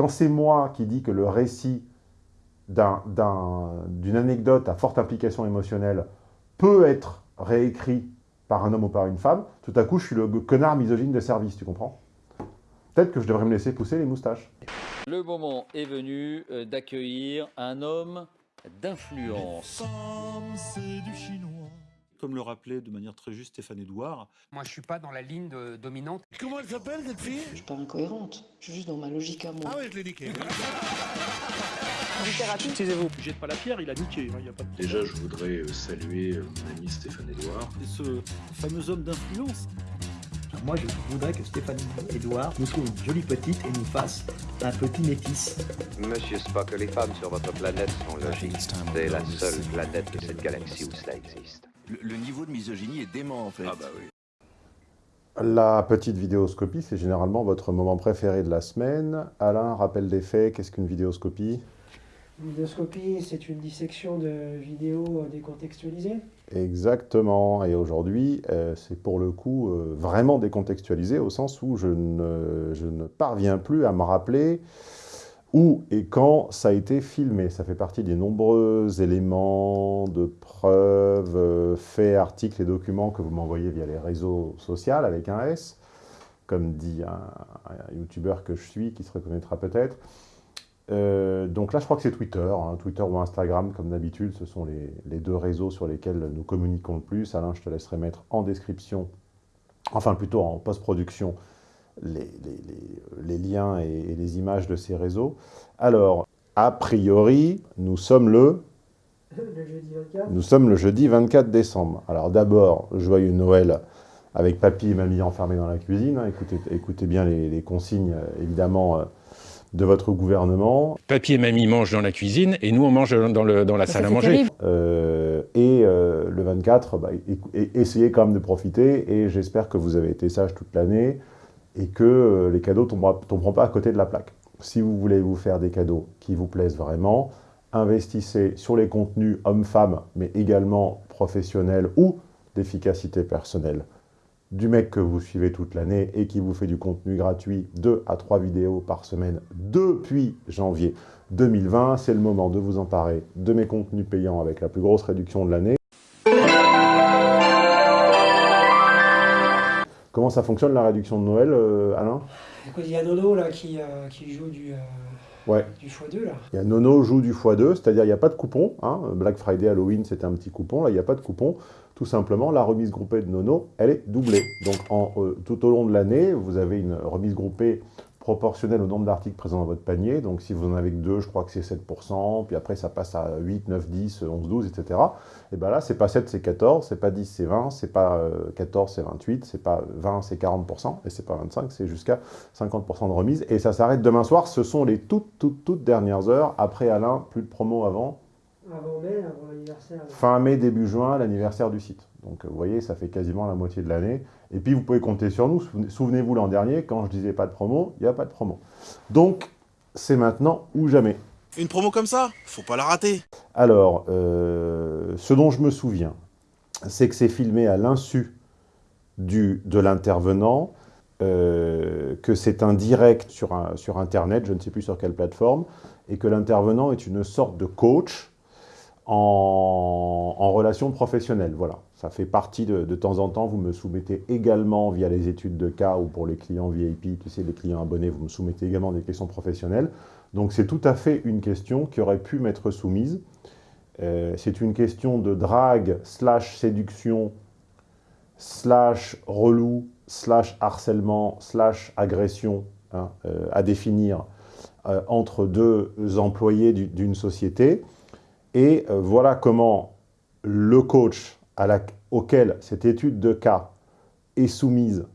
Quand c'est moi qui dis que le récit d'une anecdote à forte implication émotionnelle peut être réécrit par un homme ou par une femme, tout à coup, je suis le connard misogyne de service, tu comprends? Peut-être que je devrais me laisser pousser les moustaches. Le moment est venu euh, d'accueillir un homme d'influence. Comme le rappelait de manière très juste Stéphane Edouard. Moi, je suis pas dans la ligne dominante. Comment elle s'appelle, cette fille? Je suis pas incohérente. Je suis juste dans ma logique à moi. Ah ouais, je l'ai niqué. littérature. Excusez-vous, jette pas la pierre, il a niqué. Hein, a pas de Déjà, je voudrais euh, saluer euh, mon ami Stéphane Edouard. Et ce fameux homme d'influence. Moi, je voudrais que Stéphane Edouard nous trouve une jolie petite et nous fasse un petit métis. Monsieur Spock, les femmes sur votre planète sont logiques. C'est la seule planète de cette galaxie où cela existe. Le, niveau de misogynie est dément, en fait. Ah bah oui. La petite vidéoscopie, c'est généralement votre moment préféré de la semaine. Alain, rappel des faits, qu'est-ce qu'une vidéoscopie? Une vidéoscopie, c'est une dissection de vidéos décontextualisées. Exactement, et aujourd'hui, euh, c'est pour le coup euh, vraiment décontextualisé, au sens où je ne, je ne parviens plus à me rappeler où et quand ça a été filmé. Ça fait partie des nombreux éléments de preuves, euh, faits, articles et documents que vous m'envoyez via les réseaux sociaux avec un S, comme dit un, un youtubeur que je suis, qui se reconnaîtra peut-être. Euh, donc là, je crois que c'est Twitter, hein, Twitter ou Instagram, comme d'habitude, ce sont les, les, deux réseaux sur lesquels nous communiquons le plus. Alain, je te laisserai mettre en description, enfin plutôt en post-production, les, les, liens et, les images de ces réseaux. Alors, a priori, nous sommes le... Le jeudi 24 Nous sommes le jeudi 24 décembre. Alors d'abord, joyeux Noël avec papy et mamie enfermés dans la cuisine. Écoutez, écoutez bien les, consignes, évidemment, euh, de votre gouvernement. Papy et mamie mangent dans la cuisine et nous, on mange dans, le, dans la salle à manger. Euh, et euh, le 24, bah, essayez quand même de profiter et j'espère que vous avez été sage toute l'année et que euh, les cadeaux ne tomberont pas à côté de la plaque. Si vous voulez vous faire des cadeaux qui vous plaisent vraiment, investissez sur les contenus hommes-femmes, mais également professionnels ou d'efficacité personnelle du mec que vous suivez toute l'année et qui vous fait du contenu gratuit, 2 à 3 vidéos par semaine depuis janvier 2020. C'est le moment de vous emparer de mes contenus payants avec la plus grosse réduction de l'année. Comment ça fonctionne la réduction de Noël, euh, Alain Il y a Nono là, qui, euh, qui joue du... Euh, Ouais. Du x2 là. Il y a Nono joue du x2, c'est-à-dire il n'y a pas de coupon. Hein. Black Friday, Halloween, c'était un petit coupon. Là, il n'y a pas de coupon. Tout simplement, la remise groupée de Nono, elle est doublée. Donc en, tout au long de l'année, vous avez une remise groupée proportionnel au nombre d'articles présents dans votre panier. Donc si vous en avez que deux, je crois que c'est 7%, puis après ça passe à 8, 9, 10, 11, 12, etc. Et bien là, c'est pas 7, c'est 14, c'est pas 10, c'est 20, c'est pas 14, euh, c'est 28, c'est pas 20, c'est 40%, et c'est pas 25, c'est jusqu'à 50% de remise. Et ça s'arrête demain soir, ce sont les toutes, toutes, toutes dernières heures. Après Alain, plus de promo avant. Avant mai, avant l'anniversaire. Fin mai, début juin, l'anniversaire du site. Donc vous voyez, ça fait quasiment la moitié de l'année. Et puis vous pouvez compter sur nous. Souvenez-vous l'an dernier, quand je disais pas de promo, il n'y a pas de promo. Donc c'est maintenant ou jamais. Une promo comme ça, faut pas la rater. Alors, euh, ce dont je me souviens, c'est que c'est filmé à l'insu de l'intervenant, euh, que c'est un direct sur, un, sur Internet, je ne sais plus sur quelle plateforme, et que l'intervenant est une sorte de coach en, en relation professionnelle. Voilà. Ça fait partie de, temps en temps, vous me soumettez également via les études de cas ou pour les clients VIP, tu sais, les clients abonnés, vous me soumettez également des questions professionnelles. Donc c'est tout à fait une question qui aurait pu m'être soumise. Euh, c'est une question de drague, slash séduction, slash relou, slash harcèlement, slash agression hein, euh, à définir euh, entre deux employés d'une société. Et voilà comment le coach auquel cette étude de cas est soumise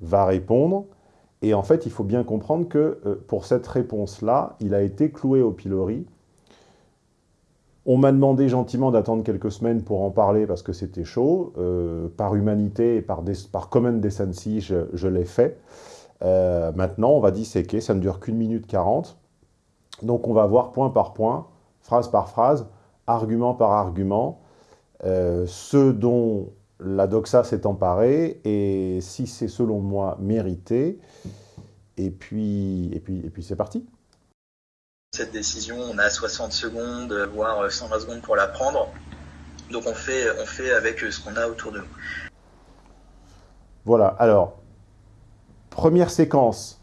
va répondre. Et en fait, il faut bien comprendre que euh, pour cette réponse-là, il a été cloué au pilori. On m'a demandé gentiment d'attendre quelques semaines pour en parler parce que c'était chaud. Euh, par humanité et par, par common decency, je, l'ai fait. Euh, maintenant, on va disséquer, ça ne dure qu'une minute quarante. Donc on va voir point par point, phrase par phrase, argument par argument, ce dont la doxa s'est emparée, et si c'est selon moi mérité, et puis, et puis, et puis c'est parti. Cette décision, on a 60 secondes, voire 120 secondes pour la prendre. Donc on fait, on fait avec ce qu'on a autour de nous. Voilà, alors, première séquence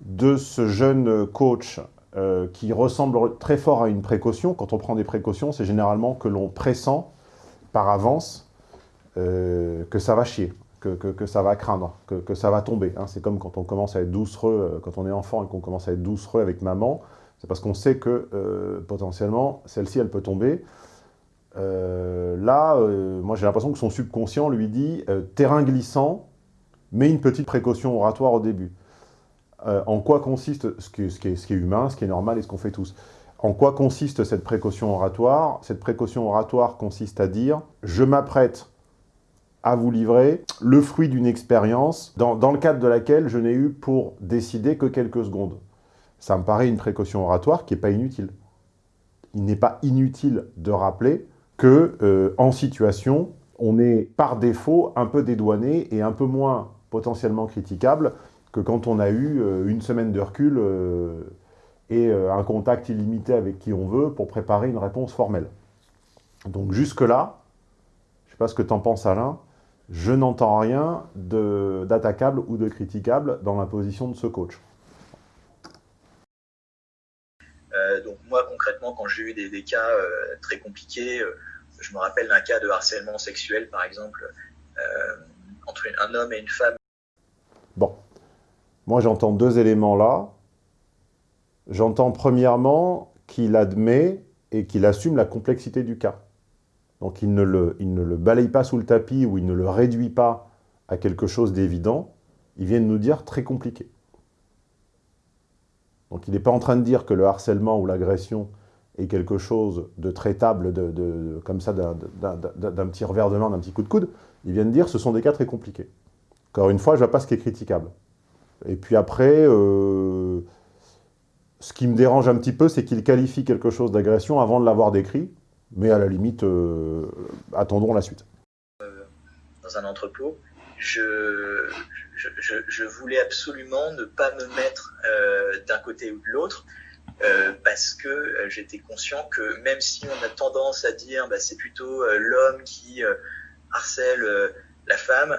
de ce jeune coach euh, qui ressemble très fort à une précaution. Quand on prend des précautions, c'est généralement que l'on pressent par avance euh, que ça va chier, que, que, ça va craindre, que, que ça va tomber. Hein. C'est comme quand on commence à être doucereux, euh, quand on est enfant et qu'on commence à être doucereux avec maman, c'est parce qu'on sait que euh, potentiellement, celle-ci, elle peut tomber. Là, moi j'ai l'impression que son subconscient lui dit terrain glissant, mais une petite précaution oratoire au début. En quoi consiste, ce ce, qui ce qui, est, humain, ce qui est normal et ce qu'on fait tous, en quoi consiste cette précaution oratoire? Cette précaution oratoire consiste à dire « je m'apprête à vous livrer le fruit d'une expérience dans, le cadre de laquelle je n'ai eu pour décider que quelques secondes ». Ça me paraît une précaution oratoire qui n'est pas inutile. Il n'est pas inutile de rappeler que euh, en situation, on est par défaut un peu dédouané et un peu moins potentiellement critiquable que quand on a eu euh, une semaine de recul euh, et euh, un contact illimité avec qui on veut pour préparer une réponse formelle. Donc jusque-là, je ne sais pas ce que tu en penses Alain, je n'entends rien d'attaquable ou de critiquable dans la position de ce coach. Euh, donc moi concrètement quand j'ai eu des, des cas euh, très compliqués, euh, je me rappelle d'un cas de harcèlement sexuel par exemple entre un homme et une femme. Bon, moi j'entends deux éléments là. J'entends premièrement qu'il admet et qu'il assume la complexité du cas. Donc il ne, le, il ne le balaye pas sous le tapis ou il ne le réduit pas à quelque chose d'évident. Il vient de nous dire très compliqué. Donc il n'est pas en train de dire que le harcèlement ou l'agression est quelque chose de traitable, de, comme ça, d'un petit revers de main, d'un petit coup de coude. Il vient de dire ce sont des cas très compliqués. Encore une fois, je ne vois pas ce qui est critiquable. Et puis après, euh, ce qui me dérange un petit peu, c'est qu'il qualifie quelque chose d'agression avant de l'avoir décrit. Mais à la limite, euh, attendons la suite. Euh, dans un entrepôt, je, voulais absolument ne pas me mettre euh, d'un côté ou de l'autre. Parce que j'étais conscient que même si on a tendance à dire bah, c'est plutôt l'homme qui harcèle la femme,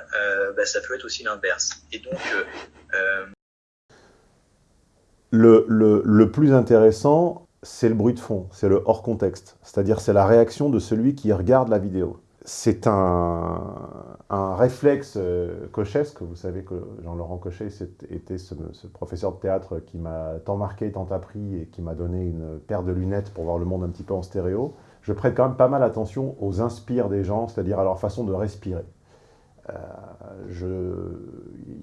bah, ça peut être aussi l'inverse. Et donc le, plus intéressant, c'est le bruit de fond, c'est le hors contexte, c'est-à-dire c'est la réaction de celui qui regarde la vidéo c'est un, un, réflexe euh, cochesque. Vous savez que Jean-Laurent Cochet était ce, ce, professeur de théâtre qui m'a tant marqué, tant appris et qui m'a donné une paire de lunettes pour voir le monde un petit peu en stéréo. Je prête quand même pas mal attention aux inspires des gens, c'est-à-dire à leur façon de respirer. Euh,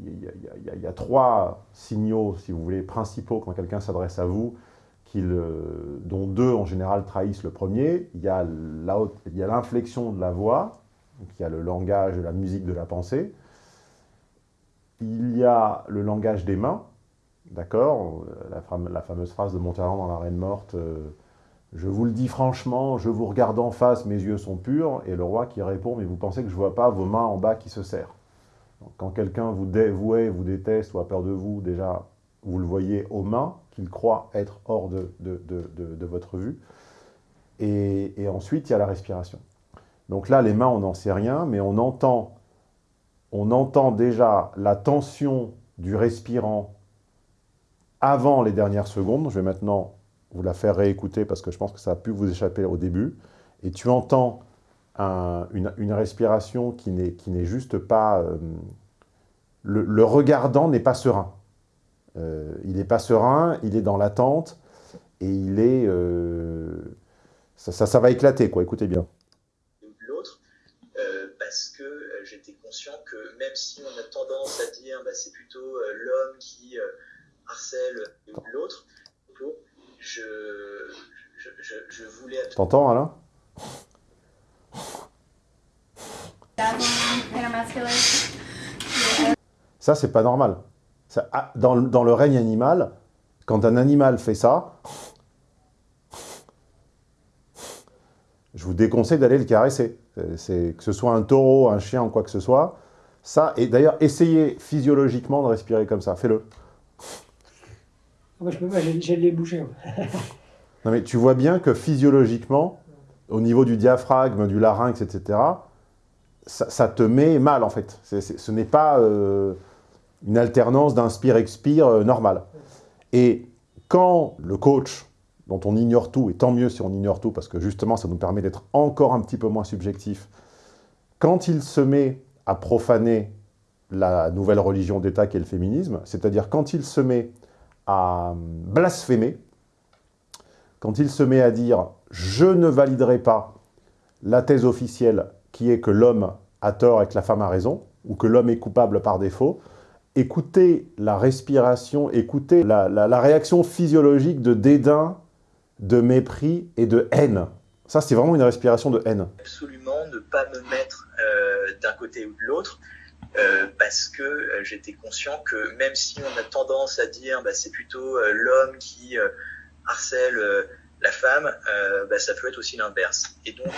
il y, y, a trois signaux, si vous voulez, principaux quand quelqu'un s'adresse à vous euh, dont deux en général trahissent le premier. Il y a l'inflexion de la voix, donc il y a le langage la musique de la pensée. Il y a le langage des mains, d'accord la, fame, la, fameuse phrase de Montalent dans La Reine Morte euh, Je vous le dis franchement, je vous regarde en face, mes yeux sont purs. » Et le roi qui répond « Mais vous pensez que je ne vois pas vos mains en bas qui se serrent ?» Quand quelqu'un vous, dé, vous déteste ou a peur de vous, déjà, vous le voyez aux mains, qu'il croit être hors de votre vue. Et, et, ensuite, il y a la respiration. Donc là, les mains, on n'en sait rien, mais on entend, on entend déjà la tension du respirant avant les dernières secondes. Je vais maintenant vous la faire réécouter parce que je pense que ça a pu vous échapper au début. Et tu entends un, une, une, respiration qui n'est juste pas... Euh, le, le regardant n'est pas serein. Euh, il n'est pas serein, il est dans l'attente, et il est... Euh, ça, ça, ça, va éclater, quoi, écoutez bien. L'autre, parce que j'étais conscient que même si on a tendance à dire bah, c'est plutôt l'homme qui harcèle l'autre, je, je, je. T'entends, Alain? Ça, c'est pas normal. Ça, dans, le règne animal, quand un animal fait ça, je vous déconseille d'aller le caresser. Que ce soit un taureau, un chien ou quoi que ce soit. Ça, et d'ailleurs, essayez physiologiquement de respirer comme ça. Fais-le. Moi, je peux pas, j'ai les bouchées. Non mais tu vois bien que physiologiquement, au niveau du diaphragme, du larynx, etc., ça, te met mal en fait. Ce n'est pas euh, une alternance d'inspire-expire euh, normale. Et quand le coach, dont on ignore tout, et tant mieux si on ignore tout, parce que justement ça nous permet d'être encore un petit peu moins subjectif, quand il se met à profaner la nouvelle religion d'État qu'est le féminisme, c'est-à-dire quand il se met à blasphémer, quand il se met à dire « je ne validerai pas la thèse officielle qui est que l'homme a tort et que la femme a raison, ou que l'homme est coupable par défaut », écoutez la respiration, écoutez la, la- réaction physiologique de dédain, de mépris et de haine. Ça, c'est vraiment une respiration de haine. absolument ne pas me mettre euh, d'un côté ou de l'autre euh, parce que euh, j'étais conscient que même si on a tendance à dire bah, c'est plutôt euh, l'homme qui harcèle la femme, bah, ça peut être aussi l'inverse. Et donc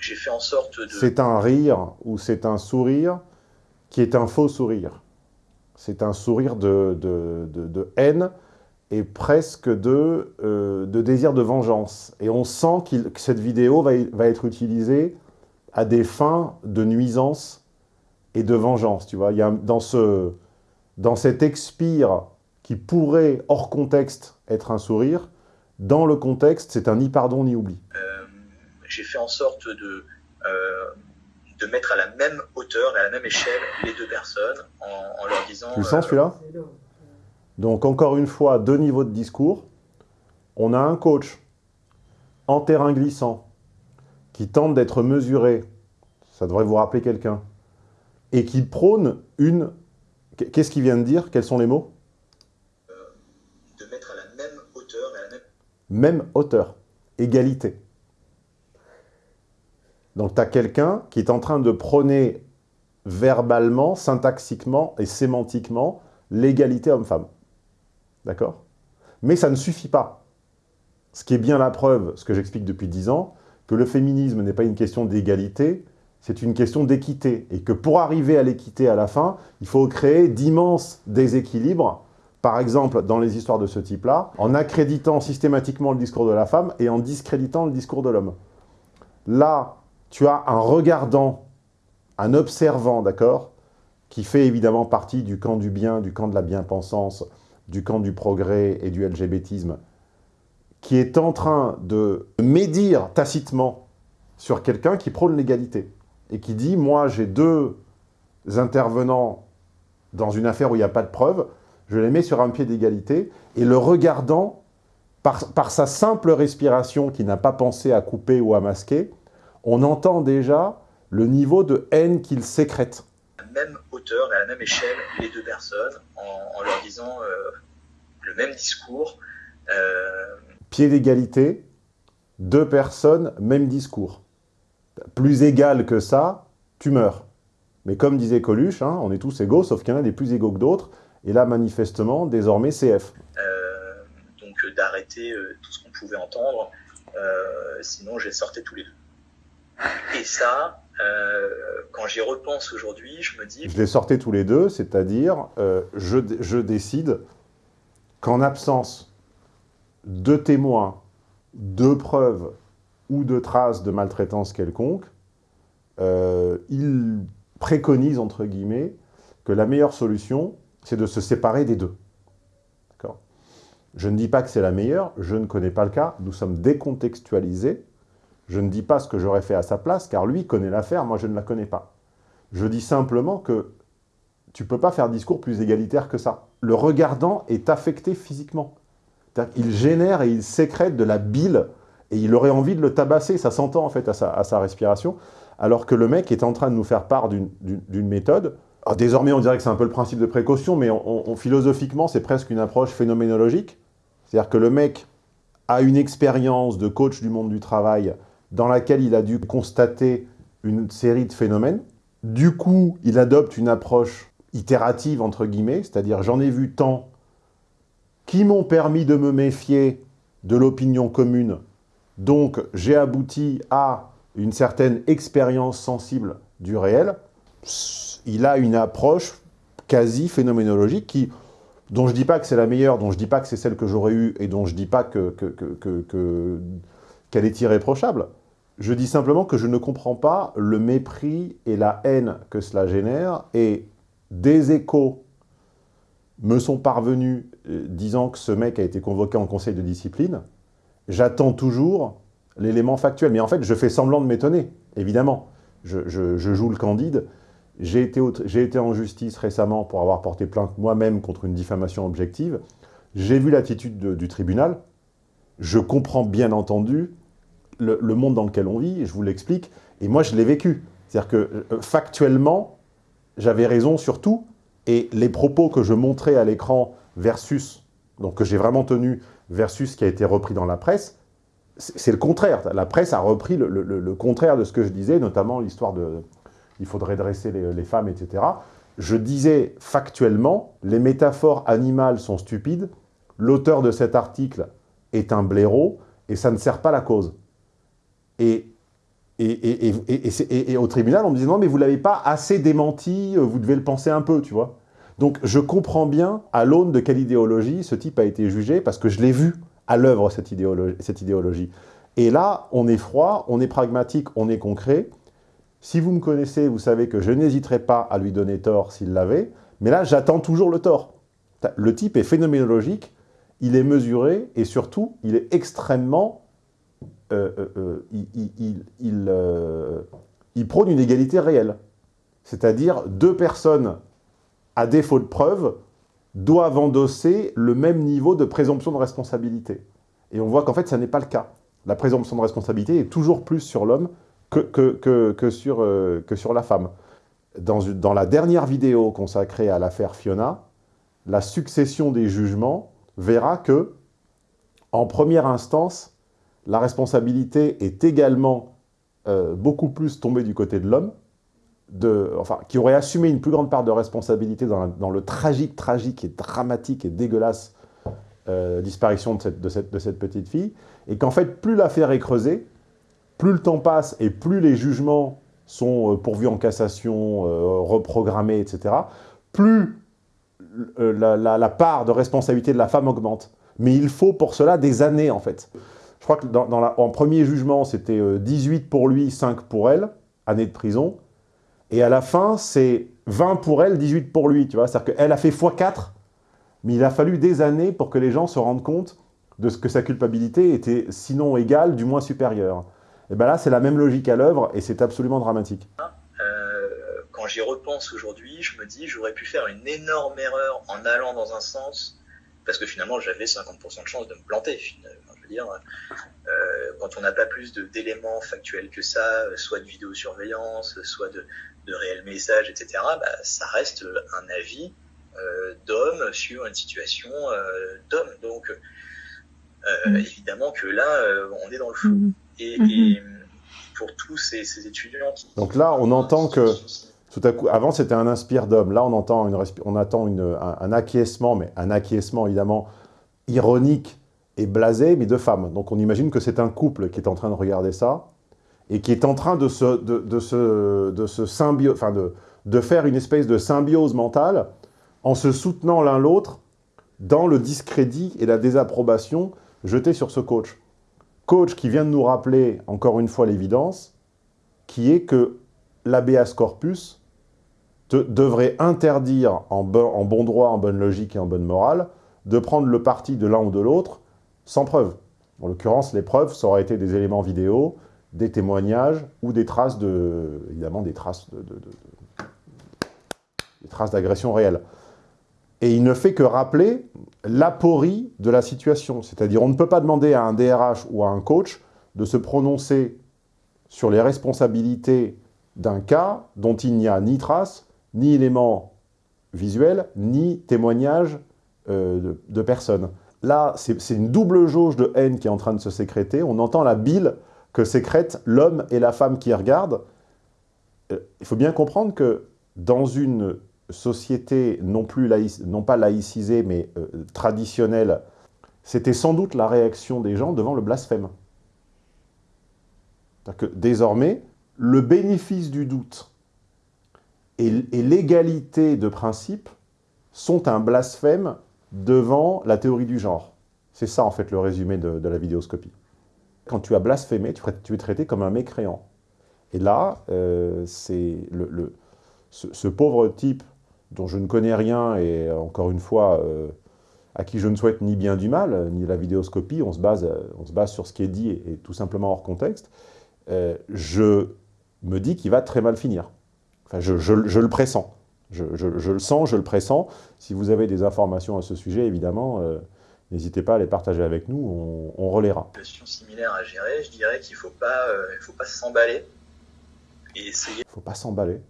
j'ai fait en sorte de... C'est un rire ou c'est un sourire qui est un faux sourire. C'est un sourire de, haine et presque de, désir de vengeance. Et on sent que cette vidéo va être utilisée à des fins de nuisance et de vengeance. Tu vois, il y a dans, ce, dans cet expire qui pourrait, hors contexte, être un sourire, dans le contexte, c'est un ni pardon ni oubli. Euh, j'ai fait en sorte de, euh, de mettre à la même hauteur et à la même échelle les deux personnes en, en leur disant... Tu le sens euh, celui-là? Donc encore une fois, deux niveaux de discours. On a un coach en terrain glissant qui tente d'être mesuré, ça devrait vous rappeler quelqu'un, et qui prône une... Qu'est-ce qu'il vient de dire? Quels sont les mots? De mettre à la même hauteur et à la même Même hauteur, égalité. Donc tu as quelqu'un qui est en train de prôner verbalement, syntaxiquement et sémantiquement l'égalité homme-femme. D'accord? Mais ça ne suffit pas. Ce qui est bien la preuve, ce que j'explique depuis dix ans, que le féminisme n'est pas une question d'égalité, c'est une question d'équité. Et que pour arriver à l'équité à la fin, il faut créer d'immenses déséquilibres, par exemple dans les histoires de ce type-là, en accréditant systématiquement le discours de la femme et en discréditant le discours de l'homme. Là, tu as un regardant, un observant, d'accord, qui fait évidemment partie du camp du bien, du camp de la bien-pensance, du camp du progrès et du LGBTisme, qui est en train de médire tacitement sur quelqu'un qui prône l'égalité et qui dit « moi j'ai deux intervenants dans une affaire où il n'y a pas de preuve, je les mets sur un pied d'égalité » et le regardant, par, par sa simple respiration qui n'a pas pensé à couper ou à masquer, on entend déjà le niveau de haine qu'il sécrète. à la même hauteur et à la même échelle les deux personnes en, en leur disant euh, le même discours. Euh, Pied d'égalité, deux personnes, même discours. Plus égal que ça, tu meurs. Mais comme disait Coluche, hein, on est tous égaux, sauf qu'il y en a des plus égaux que d'autres. Et là, manifestement, désormais, CF. euh, donc euh, d'arrêter euh, tout ce qu'on pouvait entendre, euh, sinon je les sortais tous les deux. Et ça, quand j'y repense aujourd'hui, je me dis... Je les sortais tous les deux, c'est-à-dire, je, je décide qu'en absence de témoins, de preuves ou de traces de maltraitance quelconque, euh, il préconise, entre guillemets, que la meilleure solution, c'est de se séparer des deux. Je ne dis pas que c'est la meilleure, je ne connais pas le cas, nous sommes décontextualisés, je ne dis pas ce que j'aurais fait à sa place, car lui connaît l'affaire, moi je ne la connais pas. Je dis simplement que tu ne peux pas faire discours plus égalitaire que ça. Le regardant est affecté physiquement. Il génère et il sécrète de la bile, et il aurait envie de le tabasser, ça s'entend en fait à sa, respiration, alors que le mec est en train de nous faire part d'une méthode. Désormais, on dirait que c'est un peu le principe de précaution, mais philosophiquement, c'est presque une approche phénoménologique. C'est-à-dire que le mec a une expérience de coach du monde du travail dans laquelle il a dû constater une série de phénomènes. Du coup, il adopte une approche itérative, entre guillemets, c'est-à-dire j'en ai vu tant qui m'ont permis de me méfier de l'opinion commune. Donc, j'ai abouti à une certaine expérience sensible du réel. Il a une approche quasi phénoménologique qui, dont je dis pas que c'est la meilleure, dont je dis pas que c'est celle que j'aurais eue, et dont je dis pas que, que, que, que, qu'elle est irréprochable. Je dis simplement que je ne comprends pas le mépris et la haine que cela génère, et des échos me sont parvenus euh, disant que ce mec a été convoqué en conseil de discipline. J'attends toujours l'élément factuel. Mais en fait, je fais semblant de m'étonner, évidemment. Je, joue le candide. J'ai été, été en justice récemment pour avoir porté plainte moi-même contre une diffamation objective. J'ai vu l'attitude du tribunal. Je comprends bien entendu le, monde dans lequel on vit, je vous l'explique. Et moi, je l'ai vécu. C'est-à-dire que, euh, factuellement, j'avais raison sur tout. Et les propos que je montrais à l'écran versus, donc que j'ai vraiment tenu, versus ce qui a été repris dans la presse, c'est le contraire. La presse a repris le, contraire de ce que je disais, notamment l'histoire de « il faudrait dresser les, femmes, etc. » Je disais factuellement, les métaphores animales sont stupides, l'auteur de cet article est un blaireau, et ça ne sert pas la cause. Et, et, et, et, et au tribunal, on me disait « non, mais vous ne l'avez pas assez démenti, vous devez le penser un peu, tu vois ». Donc je comprends bien, à l'aune de quelle idéologie ce type a été jugé, parce que je l'ai vu à l'œuvre, cette idéologie, cette idéologie. Et là, on est froid, on est pragmatique, on est concret. Si vous me connaissez, vous savez que je n'hésiterai pas à lui donner tort s'il l'avait, mais là, j'attends toujours le tort. Le type est phénoménologique, il est mesuré, et surtout, il est extrêmement... Euh, euh, euh, il, il, prône une égalité réelle. C'est-à-dire deux personnes, à défaut de preuves, doivent endosser le même niveau de présomption de responsabilité. Et on voit qu'en fait, ça n'est pas le cas. La présomption de responsabilité est toujours plus sur l'homme que, que, que, que, sur, euh, que sur la femme. Dans, dans la dernière vidéo consacrée à l'affaire Fiona, la succession des jugements verra que, en première instance, la responsabilité est également euh, beaucoup plus tombée du côté de l'homme, qui aurait assumé une plus grande part de responsabilité dans, le tragique, tragique et dramatique et dégueulasse euh, disparition de cette, petite fille, et qu'en fait, plus l'affaire est creusée, plus le temps passe et plus les jugements sont euh, pourvus en cassation, euh, reprogrammés, etc., plus la, part de responsabilité de la femme augmente. Mais il faut pour cela des années, en fait. Je crois que en premier jugement, c'était 18 pour lui, 5 pour elle, années de prison. Et à la fin, c'est 20 pour elle, 18 pour lui, tu vois. C'est-à-dire qu'elle a fait x4, mais il a fallu des années pour que les gens se rendent compte de ce que sa culpabilité était, sinon égale, du moins supérieure. Et bien là, c'est la même logique à l'œuvre, et c'est absolument dramatique. Euh, quand j'y repense aujourd'hui, je me dis, j'aurais pu faire une énorme erreur en allant dans un sens, parce que finalement, j'avais 50% de chance de me planter. Je veux dire, euh, quand on n'a pas plus d'éléments factuels que ça, soit de vidéosurveillance, soit de, de réels messages, etc., bah, ça reste un avis euh, d'homme sur une situation euh, d'homme. Donc, euh, mmh. évidemment que là, euh, on est dans le flou. Mmh. Et, mmh. et, pour tous ces, ces, étudiants qui... Donc là, on entend que, tout à coup, avant c'était un inspire d'homme, là on entend, une, on attend une, un, un, acquiescement, mais un acquiescement évidemment ironique et blasé, mais de femmes. Donc on imagine que c'est un couple qui est en train de regarder ça, et qui est en train de se, de, se, de se symbio, enfin de, de faire une espèce de symbiose mentale en se soutenant l'un l'autre dans le discrédit et la désapprobation jetés sur ce coach. Coach qui vient de nous rappeler, encore une fois, l'évidence, qui est que l'ABS corpus devrait interdire, en bon, en bon droit, en bonne logique et en bonne morale, de prendre le parti de l'un ou de l'autre sans preuve. En l'occurrence, les preuves, ça aurait été des éléments vidéo, des témoignages ou des traces de, évidemment, des traces de, de, de des traces d'agression réelle. Et il ne fait que rappeler l'aporie de la situation. C'est-à-dire, on ne peut pas demander à un DRH ou à un coach de se prononcer sur les responsabilités d'un cas dont il n'y a ni trace, ni élément visuel, ni témoignage euh, de, de personnes. Là, c'est une double jauge de haine qui est en train de se sécréter. On entend la bile que sécrètent l'homme et la femme qui regardent. Euh, il faut bien comprendre que dans une société non, plus laïc, non pas laïcisée, mais euh, traditionnelle, c'était sans doute la réaction des gens devant le blasphème. que désormais, le bénéfice du doute et, l'égalité de principe sont un blasphème devant la théorie du genre. C'est ça, en fait, le résumé de, de la vidéoscopie. Quand tu as blasphémé, tu, es traité comme un mécréant. Et là, euh, le, ce, pauvre type dont je ne connais rien, et encore une fois, euh, à qui je ne souhaite ni bien du mal, ni la vidéoscopie, on se base, on se base sur ce qui est dit et, tout simplement hors contexte, euh, je me dis qu'il va très mal finir. Enfin, je, je, je le pressens. Je, je, le sens, je le pressens. Si vous avez des informations à ce sujet, évidemment, euh, n'hésitez pas à les partager avec nous, on, on relaiera. Une situation similaire à gérer, je dirais qu'il ne faut pas, euh, s'emballer et essayer... Il ne faut pas s'emballer.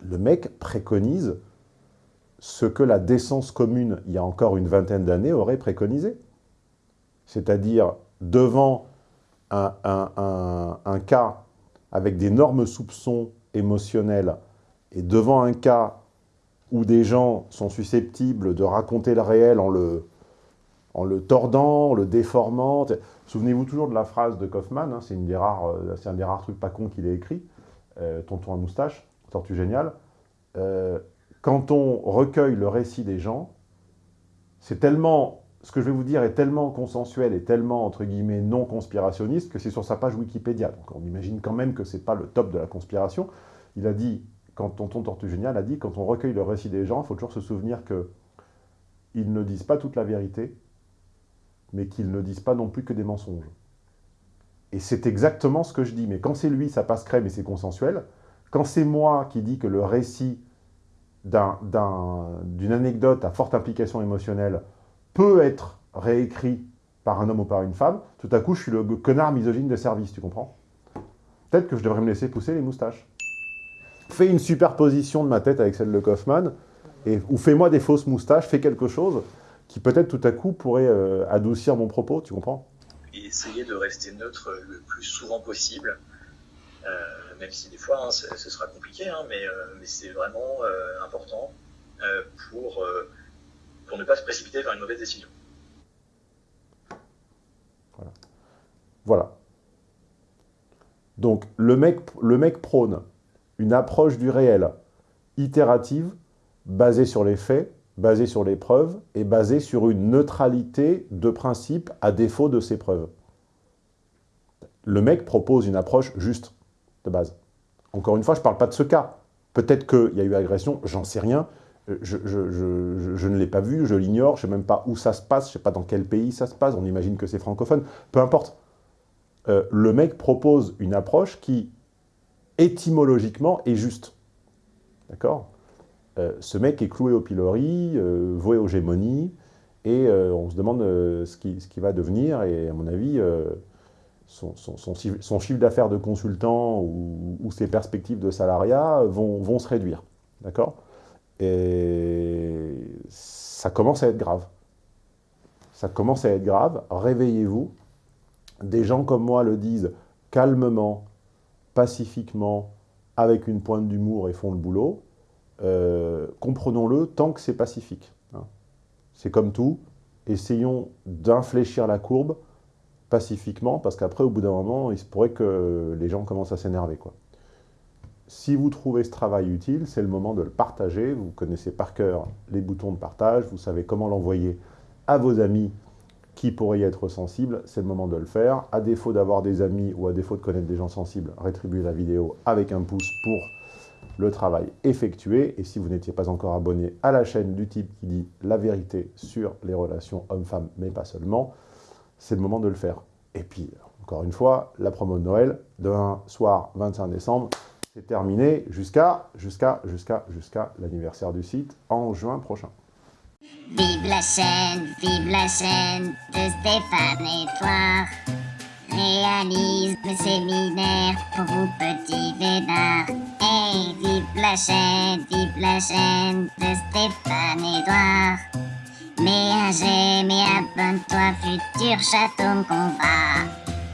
Le mec préconise ce que la décence commune, il y a encore une vingtaine d'années, aurait préconisé. C'est-à-dire, devant un, un, un, un cas avec d'énormes soupçons émotionnels et devant un cas où des gens sont susceptibles de raconter le réel en le, tordant, en le déformant. Souvenez-vous toujours de la phrase de Kaufman, hein, c'est un des rares trucs pas cons qu'il ait écrit, euh, Tonton à moustache, Tortue géniale. Euh, quand on recueille le récit des gens, c'est tellement, ce que je vais vous dire est tellement consensuel et tellement, entre guillemets, non conspirationniste que c'est sur sa page Wikipédia. Donc on imagine quand même que c'est pas le top de la conspiration. Il a dit, quand Tonton Tortue Génial a dit, quand on recueille le récit des gens, il faut toujours se souvenir que ils ne disent pas toute la vérité, mais qu'ils ne disent pas non plus que des mensonges. Et c'est exactement ce que je dis. Mais quand c'est lui, ça passe crème et c'est consensuel. Quand c'est moi qui dis que le récit d'une un, anecdote à forte implication émotionnelle peut être réécrit par un homme ou par une femme, tout à coup, je suis le connard misogyne de service, tu comprends? Peut-être que je devrais me laisser pousser les moustaches. Fais une superposition de ma tête avec celle de Kaufman, et, ou fais-moi des fausses moustaches, fais quelque chose qui peut-être tout à coup pourrait euh, adoucir mon propos, tu comprends? Et essayer de rester neutre le plus souvent possible, euh, même si des fois hein, ce sera compliqué, hein, mais, euh, mais c'est vraiment important pour, pour ne pas se précipiter vers une mauvaise décision. Voilà. Voilà. Donc le mec, le mec prône une approche du réel itérative, basée sur les faits, basée sur les preuves, et basée sur une neutralité de principe à défaut de ces preuves. Le mec propose une approche juste, de base. Encore une fois, je ne parle pas de ce cas. Peut-être qu'il y a eu agression, j'en sais rien, je, je ne l'ai pas vu, je l'ignore, je ne sais même pas où ça se passe, je ne sais pas dans quel pays ça se passe, on imagine que c'est francophone, peu importe. Euh, le mec propose une approche qui, étymologiquement, est juste. D'accord? Euh, Ce mec est cloué au pilori, euh, voué aux gémonies, et euh, on se demande ce qui, ce, qui, va devenir, et à mon avis, son, chiffre d'affaires de consultant ou, ou, ses perspectives de salariat vont, vont se réduire. D'accord? Et ça commence à être grave. Ça commence à être grave. Réveillez-vous. Des gens comme moi le disent calmement, pacifiquement, avec une pointe d'humour et font le boulot. Euh, comprenons-le tant que c'est pacifique. Hein. C'est comme tout. Essayons d'infléchir la courbe pacifiquement, parce qu'après, au bout d'un moment, il se pourrait que les gens commencent à s'énerver. Si vous trouvez ce travail utile, c'est le moment de le partager. Vous connaissez par cœur les boutons de partage, vous savez comment l'envoyer à vos amis qui pourraient y être sensibles, c'est le moment de le faire. À défaut d'avoir des amis ou à défaut de connaître des gens sensibles, rétribuez la vidéo avec un pouce pour le travail effectué. Et si vous n'étiez pas encore abonné à la chaîne du type qui dit la vérité sur les relations hommes-femmes, mais pas seulement, c'est le moment de le faire. Et puis, encore une fois, la promo de Noël, demain soir 25 décembre, c'est terminé jusqu'à jusqu'à jusqu'à jusqu'à l'anniversaire du site en juin prochain. Vive la chaîne, vive la chaîne de Stéphane Edouard. Réalise le séminaire pour vous petits védards. Hey, vive la chaîne, vive la chaîne de Stéphane Edouard. Mets un j'aime et abonne-toi, futur chaton qu'on va.